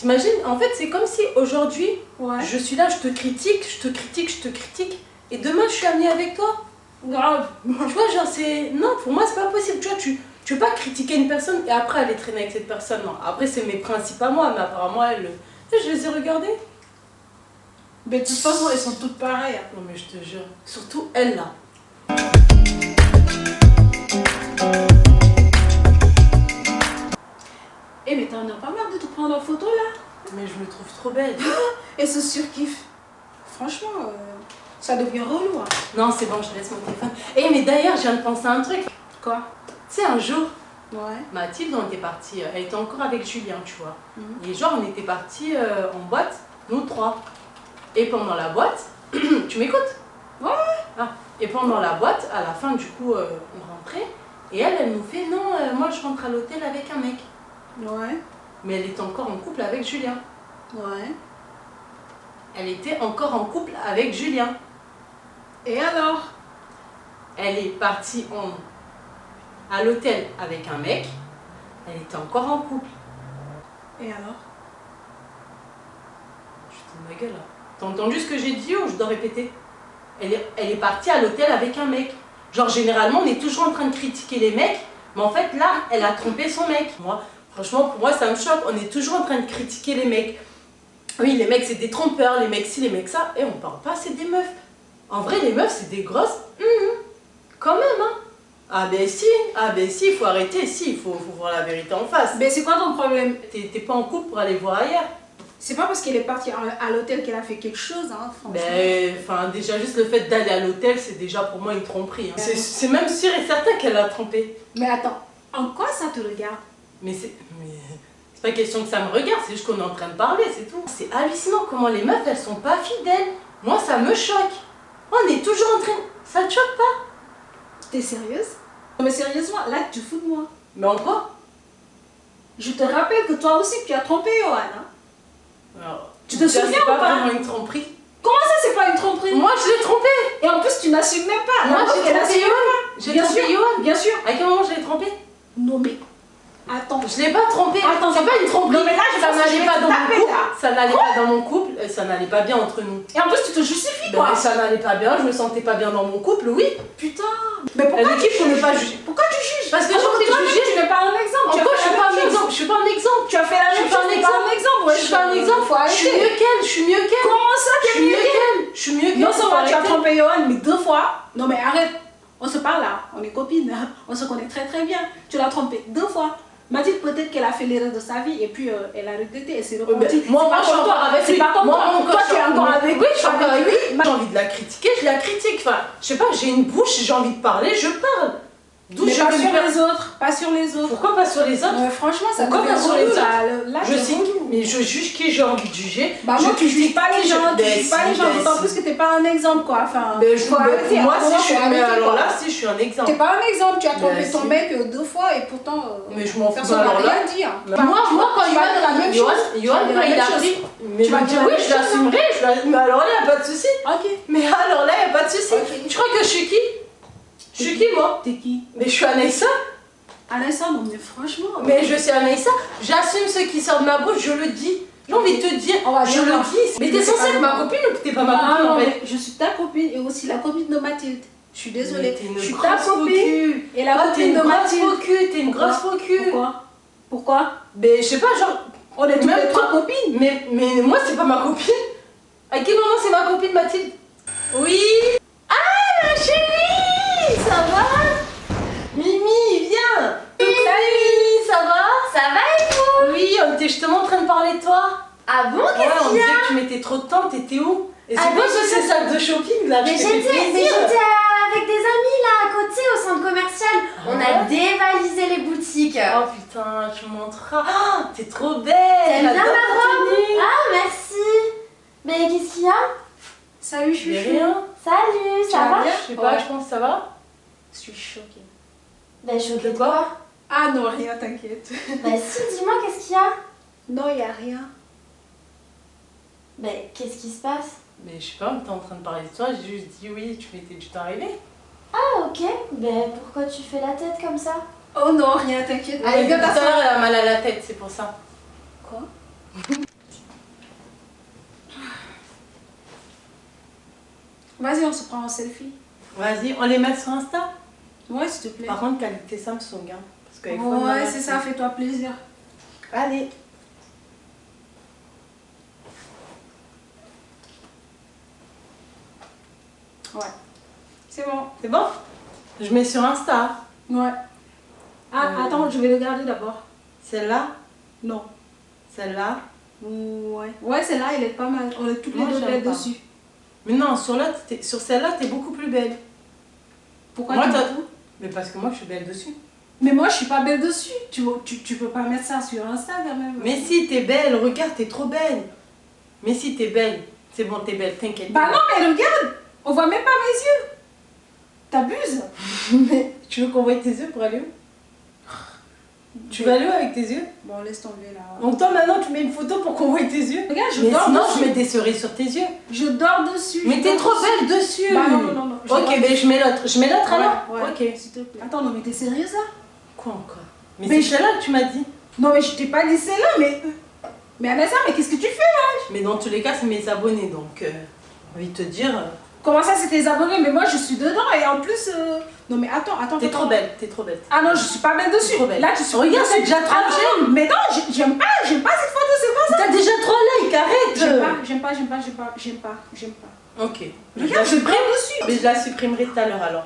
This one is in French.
T'imagines En fait, c'est comme si aujourd'hui, Ouais. je suis là, je te critique, je te critique, je te critique, et demain, je suis amie avec toi. Grave. Tu vois, genre, c'est. Non, pour moi, c'est pas possible. Tu vois, tu, tu peux pas critiquer une personne et après aller traîner avec cette personne. Non. Après, c'est mes principes à moi, mais apparemment, elle. Tu sais, Je les ai regardés. Mais de toute façon, elles sont toutes pareilles. Non, mais je te jure. Surtout elle, là. T'en as pas marre de te prendre en photo là? Mais je me trouve trop belle. Et ce surkiff. Franchement, euh, ça devient relou. hein. Non, c'est bon, je laisse mon téléphone. Eh, mais d'ailleurs, je viens de penser à un truc. Quoi? Tu sais, un jour, Ouais. Mathilde, on était partis. Elle était encore avec Julien, tu vois. Mhm. Et genre, on était partis euh, en boîte, nous trois. Et pendant la boîte, tu m'écoutes? Ouais. Ah, et pendant la boîte, à la fin, du coup, euh, on rentrait. Et elle, elle nous fait Non, euh, moi, je rentre à l'hôtel avec un mec. Ouais. Mais elle était encore en couple avec Julien. Ouais. Elle était encore en couple avec Julien. Et alors? Elle est partie en... à l'hôtel avec un mec. Elle était encore en couple. Et alors? Je te ma gueule là. T'as entendu ce que j'ai dit ou je dois répéter? Elle est, elle est partie à l'hôtel avec un mec. Genre généralement on est toujours en train de critiquer les mecs, mais en fait là elle a trompé son mec. Moi, franchement pour moi ça me choque, on est toujours en train de critiquer les mecs. Oui les mecs c'est des trompeurs, les mecs ci, les mecs ça, et on parle pas c'est des meufs. En vrai les meufs c'est des grosses, hum, quand même hein. Ah ben si, ah ben si, il faut arrêter, si, il faut, faut voir la vérité en face. Mais c'est quoi ton problème? T'es pas en couple pour aller voir ailleurs. C'est pas parce qu'elle est partie à l'hôtel qu'elle a fait quelque chose, hein, franchement. Ben, enfin, déjà, juste le fait d'aller à l'hôtel, c'est déjà pour moi une tromperie. hein. C'est- C'est même sûr et certain qu'elle a trompé. Mais attends, en quoi ça te regarde? Mais c'est. mais C'est pas question que ça me regarde, c'est juste qu'on est en train de parler, c'est tout. C'est hallucinant comment les meufs, elles sont pas fidèles. Moi, ça me choque. On est toujours en train. Ça te choque pas? T'es sérieuse? Non mais sérieusement, là tu fous de moi. Mais en quoi? Je te rappelle que toi aussi tu as trompé Johan. Hein Alors, Tu te souviens C'est ou pas pas? vraiment une tromperie. Comment ça c'est pas une tromperie? Moi, je l'ai trompé. Et en plus tu n'assumes même pas. Moi, j'ai trompé Johan. J'ai Bien trompé. Johan. Bien sûr. À quel moment je l'ai trompé Non mais, attends. Je l'ai pas trompé. Attends, c'est pas une tromperie. Non, mais là, je ça je n'allait pas dans mon couple. Ça n'allait pas dans mon couple. Ça n'allait pas bien entre nous. Et en plus tu te justifies Ben, quoi. ça n'allait pas bien, je me sentais pas bien dans mon couple, oui. Putain. Mais pourquoi qui pour ne pas juger? Pourquoi tu juges? Parce que de toi-même, juger. Tu n'es pas un exemple. tu Encore, fait je suis pas un exemple, je suis pas un exemple. Tu as fait la Je même suis chose. un t'es pas un exemple. Je suis pas un exemple, Faut je suis mieux qu'elle, je suis mieux qu'elle. Comment ça Je t'es suis mieux qu'elle, je suis mieux qu'elle. Non seulement tu as trompé Johan, mais deux fois. Non mais arrête. On se parle là, on est copines, on se connaît très très bien. Tu l'as trompé deux fois. Mathilde, peut-être qu'elle a fait l'erreur de sa vie et puis euh, elle a regretté et moi, C'est moi, pas je suis encore avec C'est lui. pas comme Moi, toi. Toi, tu es encore avec Oui, je suis encore avec lui. lui. J'ai envie de la critiquer, je la critique. Enfin, je sais pas, j'ai une bouche, j'ai envie de parler, je parle. D'où je pas sur les autres, pas sur les autres. Pourquoi pas sur les autres Ouais, franchement, ça Pourquoi pas sur les autres là, le- là, Je relou. mais je juge qui j'ai envie de juger. Bah je moi, tu juges pas les je- gens, tu juges pas les gens, d'autant plus que t'es pas un exemple quoi. Enfin, Ben, je, ben, arrêter, moi, un si je suis, arrêter, alors là, si je suis un exemple. T'es pas un exemple, tu as trompé Ben, ton mec euh, deux fois et pourtant euh, Mais je m'en fous. personne bah, n'a rien dit. Moi, moi, quand vas dire la même chose. Dire quand il a pris, Tu vas je dire la oui, je l'assumerai, je la- mais alors là, il a pas de souci. Ok. Mais alors là, il n'y a pas de souci. Ok. Tu crois que je suis qui? Je suis qui, moi T'es qui Mais je suis Anaïssa. Anaïssa, non mais franchement. Mais je suis Anaïssa. J'assume ce qui sort de ma bouche, je le dis. J'ai envie de te dire, je le dis. Mais t'es censée être ma copine ou t'es pas ma copine non, en fait je suis ta copine et aussi la copine de Mathilde. Je suis désolée. Mais t'es une Je suis ta copine et la Ah, copine de Mathilde. t'es une grosse faux cul. Pourquoi Pourquoi Mais je sais pas, genre. On est Même trois copines. Mais, mais moi, c'est pas ma copine. À quel moment c'est ma copine Mathilde? Oui Ça va Mimi, viens Salut Mimi, ça va Ça va et vous Oui, on était justement en train de parler de toi. Ah bon, Ouais, qu'est-ce on qu'il y disait a? que tu mettais trop de temps, t'étais où? Et c'est Ah, quoi ce je- ces sacs de shopping là Mais Je j'étais j'étais avec des amis là à côté au centre commercial. On a ouais dévalisé les boutiques. Oh putain, tu montreras. Ah, t'es trop belle T'aimes bien ma robe? Ah merci. Mais qu'est-ce qu'il y a? Salut, Mais chouchou. rien. Salut, ça va? bien? Je sais pas, Ouais. je pense que ça va. Je suis choquée. Ben, choquée de quoi? Ah non, rien, t'inquiète. Ben si, dis-moi, qu'est-ce qu'il y a? Non, il y a rien. Ben, qu'est-ce qui se passe? Ben, je sais pas, on était en train de parler de toi, j'ai juste dit oui, tu m'étais du temps arrivé. Ah, ok. Ben, pourquoi tu fais la tête comme ça? Oh non, rien, t'inquiète. Allez, tout à elle a mal à la tête, c'est pour ça. Quoi? Vas-y, on se prend en selfie. Vas-y, on les met sur Insta Ouais, s'il te plaît. Par contre, qualité Samsung. Hein, parce que iPhone, Ouais, c'est ça, fais-toi plaisir. Allez. Ouais. C'est bon. C'est bon? Je mets sur Insta. Ouais. Ah, Euh. attends, je vais regarder d'abord. Celle-là, Non. celle-là? Ouais. Ouais, celle-là, elle est pas mal. On est toutes les Moi, deux j'aime belles dessus. Mais non, sur, sur celle-là, t'es beaucoup plus belle. Pourquoi Moi, tu Mais parce que moi, je suis belle dessus. Mais moi, je suis pas belle dessus. Tu, tu, tu peux pas mettre ça sur Insta quand même. Mais si, t'es belle. Regarde, t'es trop belle. Mais si, t'es belle. C'est bon, t'es belle, t'inquiète. Bah non, mais regarde On voit même pas mes yeux T'abuses Mais tu veux qu'on voie tes yeux pour aller où? Tu vas aller où avec tes yeux? Bon, laisse tomber là. Donc toi, maintenant, tu mets une photo pour qu'on voie tes yeux? Regarde, je Mais dors sinon, dessus. je mets des cerises sur tes yeux. Je dors dessus. Mais t'es trop belle dessus Bah non, non, non, non. je Ok, mais je mets l'autre. Je mets l'autre alors? Ouais, Ok. S'il te plaît. Attends, non, mais t'es sérieuse là? Quoi encore? Mais, Mais c'est je- celle-là que tu m'as dit. Non, mais je t'ai pas dit celle-là, mais. Mais Anessa, mais qu'est-ce que tu fais là? Mais dans tous les cas, c'est mes abonnés, donc... Euh, j'ai envie de te dire... Comment ça, c'est tes abonnés? Mais moi, je suis dedans et en plus. euh, Non, mais attends, attends. T'es trop belle, t'es trop belle. Ah non, je suis pas belle dessus. Trop belle. Là, tu suis. Regarde, c'est déjà trop Ah non, Mais non, j'ai- j'aime pas, j'aime pas cette photo, c'est quoi ça T'as déjà trop like, J'aime arrête pas, j'aime pas, j'aime pas, j'aime pas, j'aime pas, j'aime pas. Ok. Je Regarde, je dors dessus. Mais je la supprimerai tout à l'heure alors.